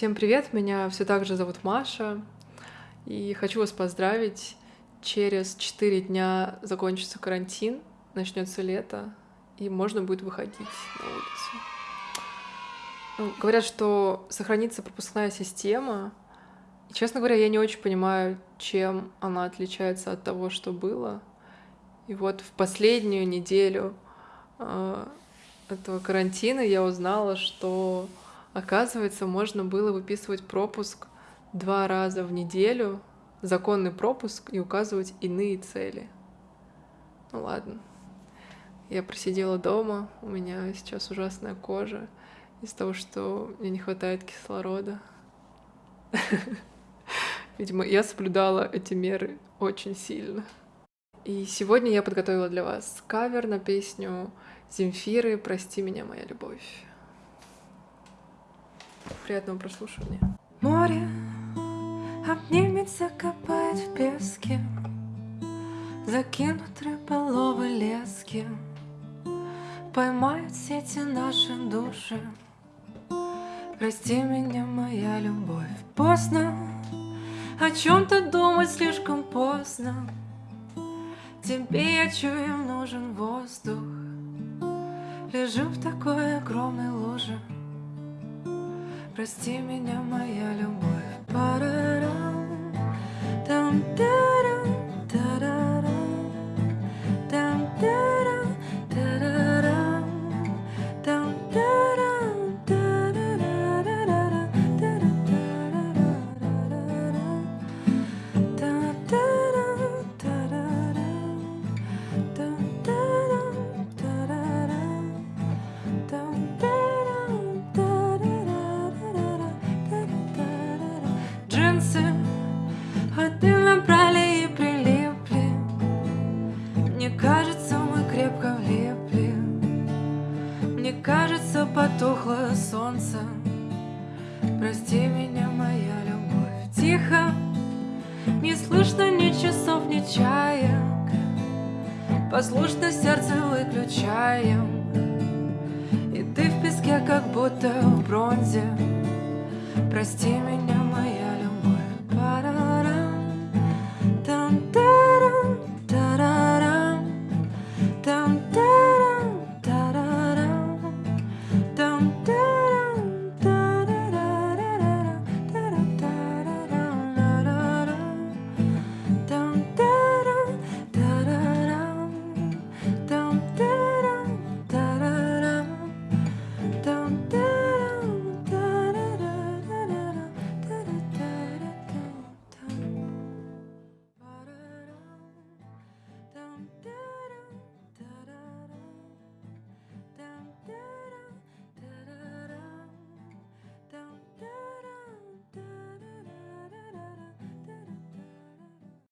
Всем привет, меня все так же зовут Маша, и хочу вас поздравить. Через 4 дня закончится карантин, начнется лето, и можно будет выходить на улицу. Ну, говорят, что сохранится пропускная система. И, честно говоря, я не очень понимаю, чем она отличается от того, что было. И вот в последнюю неделю э, этого карантина я узнала, что Оказывается, можно было выписывать пропуск два раза в неделю, законный пропуск, и указывать иные цели. Ну ладно. Я просидела дома, у меня сейчас ужасная кожа из-за того, что мне не хватает кислорода. Видимо, я соблюдала эти меры очень сильно. И сегодня я подготовила для вас кавер на песню Земфиры «Прости меня, моя любовь». Приятного прослушивания. Море обнимется, копает в песке, Закинут рыболовы лески, Поймают сети наши души. Прости меня, моя любовь, поздно О чем-то думать слишком поздно Тебе, я чую, нужен воздух Лежу в такой огромной луже Прости меня, моя любовь. Парарам, там, тарам, Джинсы от дым набрали и прилипли. Мне кажется, мы крепко влипли. Мне кажется, потухло солнце. Прости меня, моя любовь. Тихо, не слышно ни часов, ни чаек. Послушно сердце выключаем. И ты в песке, как будто в бронзе. Прости меня,